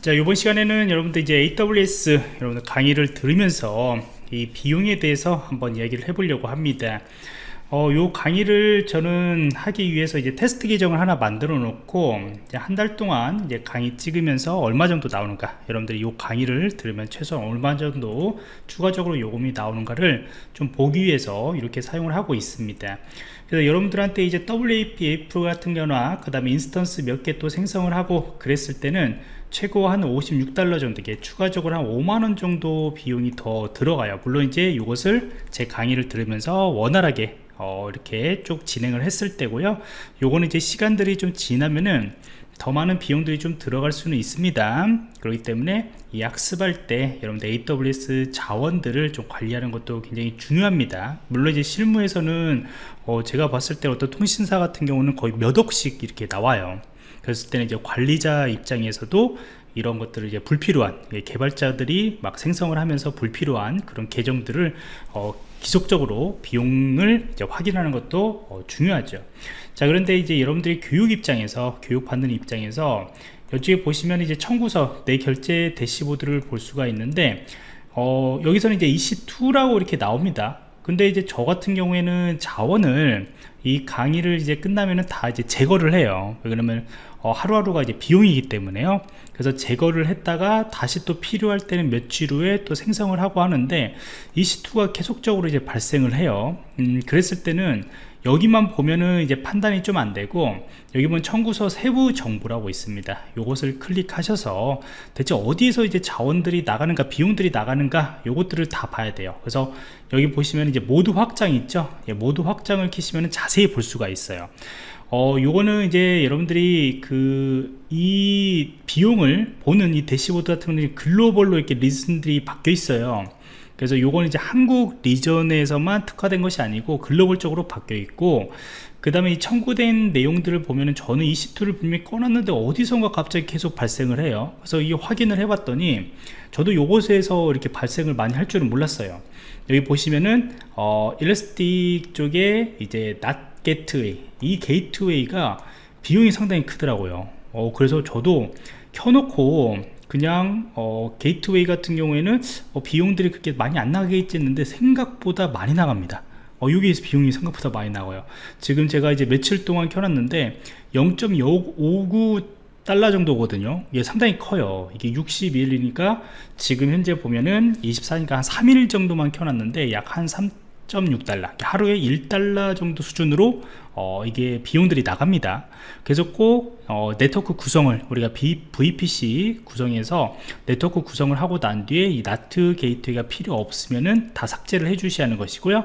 자 이번 시간에는 여러분들 이제 AWS 여러분들 강의를 들으면서 이 비용에 대해서 한번 이야기를 해보려고 합니다. 어, 요 강의를 저는 하기 위해서 이제 테스트 계정을 하나 만들어 놓고 한 달 동안 이제 강의 찍으면서 얼마 정도 나오는가 여러분들이 요 강의를 들으면 최소한 얼마 정도 추가적으로 요금이 나오는가를 좀 보기 위해서 이렇게 사용을 하고 있습니다 그래서 여러분들한테 이제 WAF 같은 경우나 그 다음에 instance 몇 개 또 생성을 하고 그랬을 때는 최고 한 56달러 정도 게 추가적으로 한 5만원 정도 비용이 더 들어가요. 물론 이제 이것을 제 강의를 들으면서 원활하게 어, 이렇게 쭉 진행을 했을 때고요. 요거는 이제 시간들이 좀 지나면은 더 많은 비용들이 좀 들어갈 수는 있습니다. 그렇기 때문에 이 학습할 때 여러분들 AWS 자원들을 좀 관리하는 것도 굉장히 중요합니다. 물론 이제 실무에서는 어, 제가 봤을 때 어떤 통신사 같은 경우는 거의 몇 억씩 이렇게 나와요. 그랬을 때는 이제 관리자 입장에서도 이런 것들을 이제 불필요한 예, 개발자들이 막 생성을 하면서 불필요한 그런 계정들을 어, 기속적으로 비용을 확인하는 것도 어, 중요하죠. 자 그런데 이제 여러분들이 교육 입장에서 교육받는 입장에서 여기에 보시면 이제 청구서 내 결제 대시보드를 볼 수가 있는데 어, 여기서는 이제 EC2라고 이렇게 나옵니다. 근데 이제 저 같은 경우에는 자원을 이 강의를 이제 끝나면은 다 이제 제거를 해요. 그러면 어, 하루하루가 이제 비용이기 때문에요. 그래서 제거를 했다가 다시 또 필요할 때는 며칠 후에 또 생성을 하고 하는데 EC2가 계속적으로 이제 발생을 해요. 음, 그랬을 때는 여기만 보면은 이제 판단이 좀 안 되고 여기 보면 청구서 세부 정보라고 있습니다. 요것을 클릭하셔서 대체 어디에서 이제 자원들이 나가는가 비용들이 나가는가 요것들을 다 봐야 돼요. 그래서 여기 보시면 이제 모두 확장 있죠? 예, 모두 확장을 키시면 자세히 볼 수가 있어요. 어 요거는 이제 여러분들이 그 이 비용을 보는 이 대시보드 같은 경우는 글로벌로 이렇게 region들이 바뀌어 있어요. 그래서 요거는 이제 한국 region에서만 특화된 것이 아니고 글로벌적으로 바뀌어 있고 그 다음에 이 청구된 내용들을 보면은 저는 이 시트를 분명히 꺼놨는데 어디선가 갑자기 계속 발생을 해요. 그래서 이 확인을 해 봤더니 저도 요것에서 이렇게 발생을 많이 할 줄은 몰랐어요. 여기 보시면은 어, Elastic 쪽에 이제 NAT gateway 이 게이트웨이가 비용이 상당히 크더라고요. 어, 그래서 저도 켜놓고 그냥 어, 게이트웨이 같은 경우에는 어, 비용들이 그렇게 많이 안 나가겠지 했는데 생각보다 많이 나갑니다 어, 여기에서 비용이 생각보다 많이 나와요. 지금 제가 이제 며칠 동안 켜놨는데 0.59 달러 정도거든요. 이게 상당히 커요. 이게 61이니까 지금 현재 보면은 24니까 한 3일 정도만 켜놨는데 약 한 3 1.6달러 하루에 1달러 정도 수준으로 어, 이게 비용들이 나갑니다. 그래서 꼭 어, 네트워크 구성을 우리가 B, VPC 구성해서 네트워크 구성을 하고 난 뒤에 이 NAT gate가 필요 없으면은 다 삭제를 해 주셔야 하는 것이고요.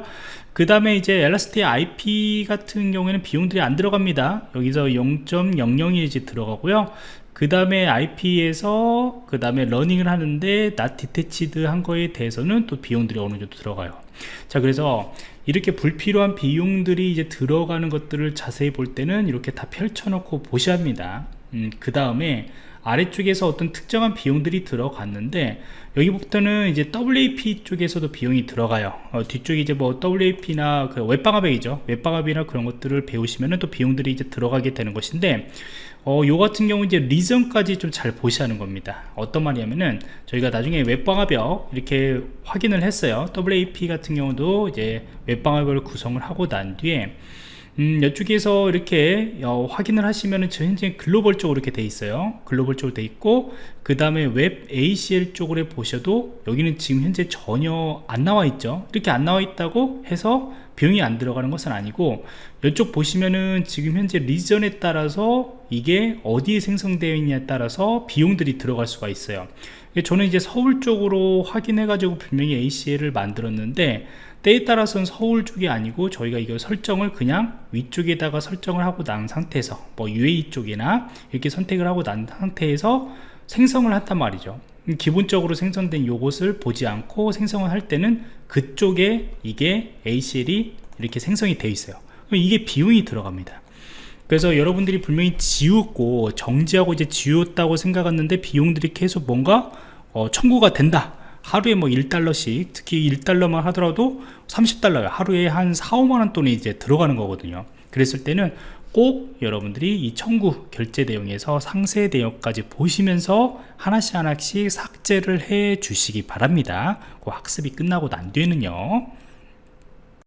그 다음에 이제 Elastic IP 같은 경우에는 비용들이 안 들어갑니다. 여기서 0.001 이제 들어가고요. 그 다음에 IP에서 그 다음에 running을 하는데 not attached 한 거에 대해서는 또 비용들이 어느 정도 들어가요 자 그래서 이렇게 불필요한 비용들이 이제 들어가는 것들을 자세히 볼 때는 이렇게 다 펼쳐놓고 보셔야 합니다. 음, 그 다음에 아래쪽에서 어떤 특정한 비용들이 들어갔는데 여기부터는 이제 WAF 쪽에서도 비용이 들어가요. 어, 뒤쪽에 이제 뭐 WAF나 그 웹방화벽이죠. 웹방화벽이나 그런 것들을 배우시면 또 비용들이 이제 들어가게 되는 것인데 어, 요 같은 경우 이제 region까지 좀 잘 보셔야 하는 겁니다. 어떤 말이냐면은 저희가 나중에 웹방화벽 이렇게 확인을 했어요. WAF 같은 경우도 이제 웹방화벽을 구성을 하고 난 뒤에 음, 이쪽에서 이렇게 어, 확인을 하시면은 현재 글로벌 쪽으로 이렇게 돼 있어요. 글로벌 쪽으로 돼 있고 그 다음에 웹 ACL 쪽으로 보셔도 여기는 지금 현재 전혀 안 나와 있죠. 이렇게 안 나와 있다고 해서 비용이 안 들어가는 것은 아니고 이쪽 보시면은 지금 현재 리전에 따라서 이게 어디에 생성되어 있냐에 따라서 비용들이 들어갈 수가 있어요 저는 이제 서울 쪽으로 확인해 가지고 분명히 ACL을 만들었는데 때에 따라서는 서울 쪽이 아니고 저희가 이걸 설정을 그냥 위쪽에다가 설정을 하고 난 상태에서 뭐 UAE 쪽이나 이렇게 선택을 하고 난 상태에서 생성을 한단 말이죠. 기본적으로 생성된 요것을 보지 않고 생성을 할 때는 그쪽에 이게 ACL이 이렇게 생성이 되어 있어요. 이게 비용이 들어갑니다 그래서 여러분들이 분명히 지웠고 정지하고 이제 지웠다고 생각했는데 비용들이 계속 뭔가 어, 청구가 된다. 하루에 뭐 1달러씩 특히 1달러만 하더라도 30달러요. 하루에 한 4, 5만원 돈이 이제 들어가는 거거든요. 그랬을 때는 꼭 여러분들이 이 청구 결제 내용에서 상세 내용까지 보시면서 하나씩 하나씩 삭제를 해 주시기 바랍니다. 그 학습이 끝나고 난 뒤에는요